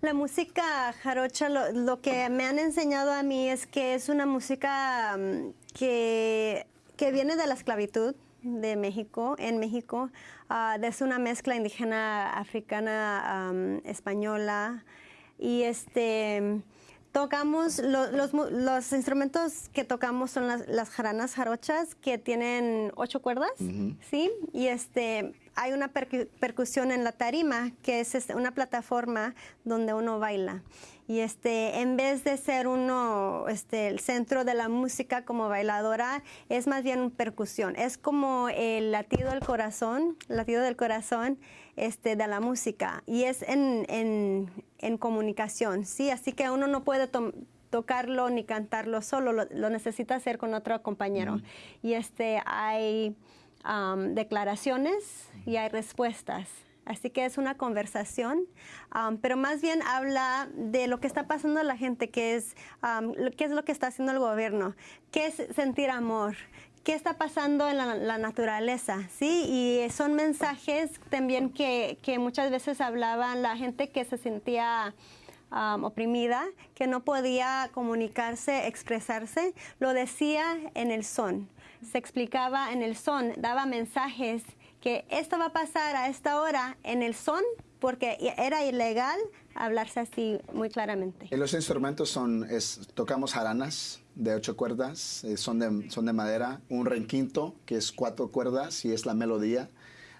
La música jarocha, lo, lo, que me han enseñado a mí es que es una música um, que, que, viene de la esclavitud de México, en México. Uh, es una mezcla indígena, africana, um, española. Y este tocamos, lo, los, los, instrumentos que tocamos son las, las, jaranas jarochas que tienen ocho cuerdas, uh -huh. ¿sí? Y este, hay una percu percusión en la tarima, que es este, una plataforma donde uno baila. Y este, en vez de ser uno este, el centro de la música como bailadora, es más bien percusión. Es como el latido del corazón, latido del corazón este, de la música. Y es en, en, en comunicación, ¿sí? Así que uno no puede tocarlo ni cantarlo solo, lo, lo, necesita hacer con otro compañero. Mm. Y este, hay declaraciones y hay respuestas. Así que es una conversación, pero más bien habla de lo que está pasando a la gente, que es qué es lo que está haciendo el gobierno, qué es sentir amor, qué está pasando en la, naturaleza, ¿sí? Y son mensajes también que, que, muchas veces hablaban la gente que se sentía oprimida, que no podía comunicarse, expresarse, lo decía en el son, se explicaba en el son, daba mensajes que esto va a pasar a esta hora en el son porque era ilegal hablarse así muy claramente. Y los instrumentos son, es, tocamos jaranas de ocho cuerdas, eh, son, de, son de madera, un renquinto que es cuatro cuerdas y es la melodía.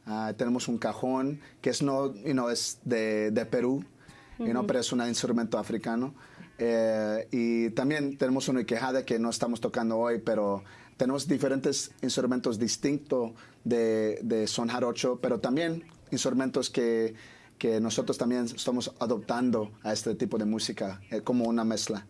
Uh, tenemos un cajón que es, no, you know, es de, de Perú, uh -huh. you know, pero es un instrumento africano. Eh, y también tenemos una quejada que no estamos tocando hoy, pero tenemos diferentes instrumentos distintos de, de son jarocho, pero también instrumentos que, que nosotros también estamos adoptando a este tipo de música eh, como una mezcla.